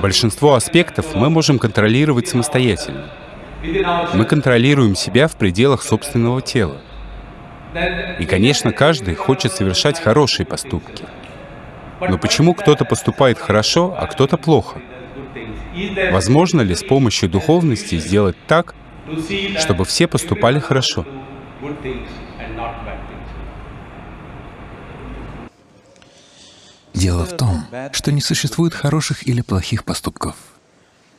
Большинство аспектов мы можем контролировать самостоятельно. Мы контролируем себя в пределах собственного тела. И, конечно, каждый хочет совершать хорошие поступки. Но почему кто-то поступает хорошо, а кто-то плохо? Возможно ли с помощью духовности сделать так, чтобы все поступали хорошо? Дело в том, что не существует хороших или плохих поступков.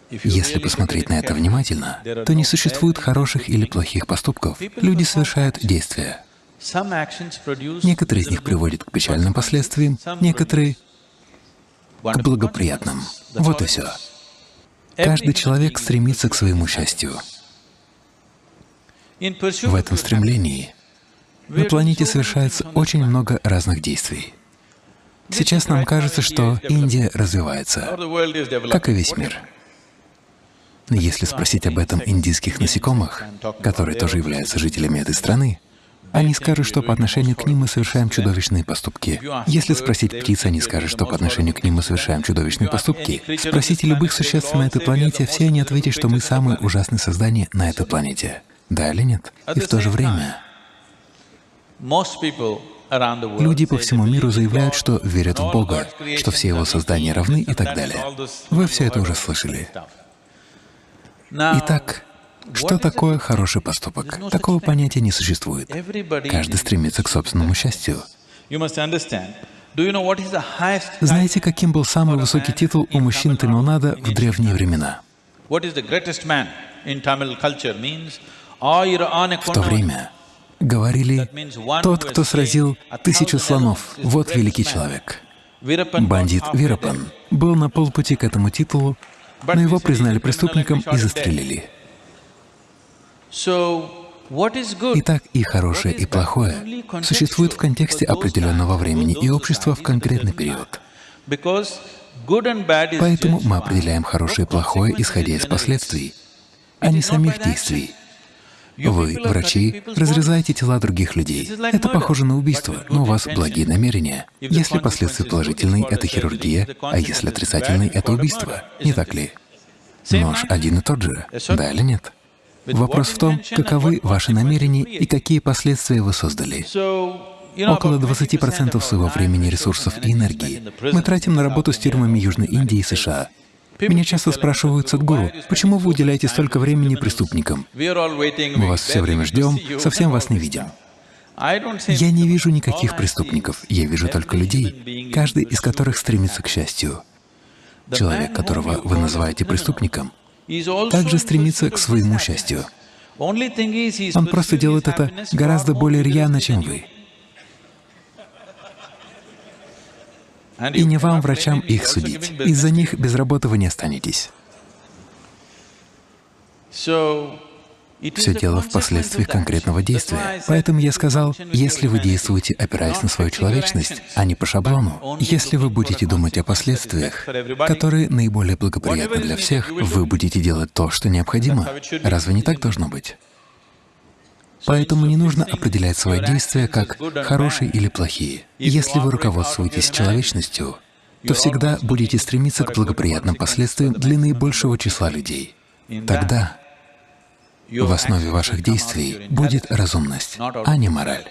Если посмотреть на это внимательно, то не существует хороших или плохих поступков. Люди совершают действия. Некоторые из них приводят к печальным последствиям, некоторые — к благоприятным. Вот и все. Каждый человек стремится к своему счастью. В этом стремлении на планете совершается очень много разных действий. Сейчас нам кажется, что Индия развивается, как и весь мир. Но если спросить об этом индийских насекомых, которые тоже являются жителями этой страны, они скажут, что по отношению к ним мы совершаем чудовищные поступки. Если спросить птиц, они скажут, что по отношению к ним мы совершаем чудовищные поступки. Спросите любых существ на этой планете, все они ответят, что мы самые ужасные создания на этой планете. Да или нет? И в то же время Люди по всему миру заявляют, что верят в Бога, что все Его создания равны и так далее. Вы все это уже слышали. Итак, что такое хороший поступок? Такого понятия не существует. Каждый стремится к собственному счастью. Знаете, каким был самый высокий титул у мужчин Тамилнада в древние времена? В то время Говорили, тот, кто сразил тысячу слонов, вот великий человек. Бандит Вирапан был на полпути к этому титулу, но его признали преступником и застрелили. Итак, и хорошее, и плохое существует в контексте определенного времени и общества в конкретный период. Поэтому мы определяем хорошее и плохое, исходя из последствий, а не самих действий. Вы, врачи, разрезаете тела других людей. Это похоже на убийство, но у вас благие намерения. Если последствия положительные — это хирургия, а если отрицательные — это убийство. Не так ли? Нож один и тот же, да или нет? Вопрос в том, каковы ваши намерения и какие последствия вы создали. Около 20% своего времени, ресурсов и энергии мы тратим на работу с тюрьмами Южной Индии и США. Меня часто спрашивают, Садгуру, почему вы уделяете столько времени преступникам? Мы вас все время ждем, совсем вас не видим. Я не вижу никаких преступников, я вижу только людей, каждый из которых стремится к счастью. Человек, которого вы называете преступником, также стремится к своему счастью. Он просто делает это гораздо более рьяно, чем вы. И не вам, врачам, их судить. Из-за них без работы вы не останетесь. Все дело в последствиях конкретного действия. Поэтому я сказал, если вы действуете, опираясь на свою человечность, а не по шаблону, если вы будете думать о последствиях, которые наиболее благоприятны для всех, вы будете делать то, что необходимо. Разве не так должно быть? Поэтому не нужно определять свои действия как хорошие или плохие. Если вы руководствуетесь человечностью, то всегда будете стремиться к благоприятным последствиям для наибольшего числа людей. Тогда в основе ваших действий будет разумность, а не мораль.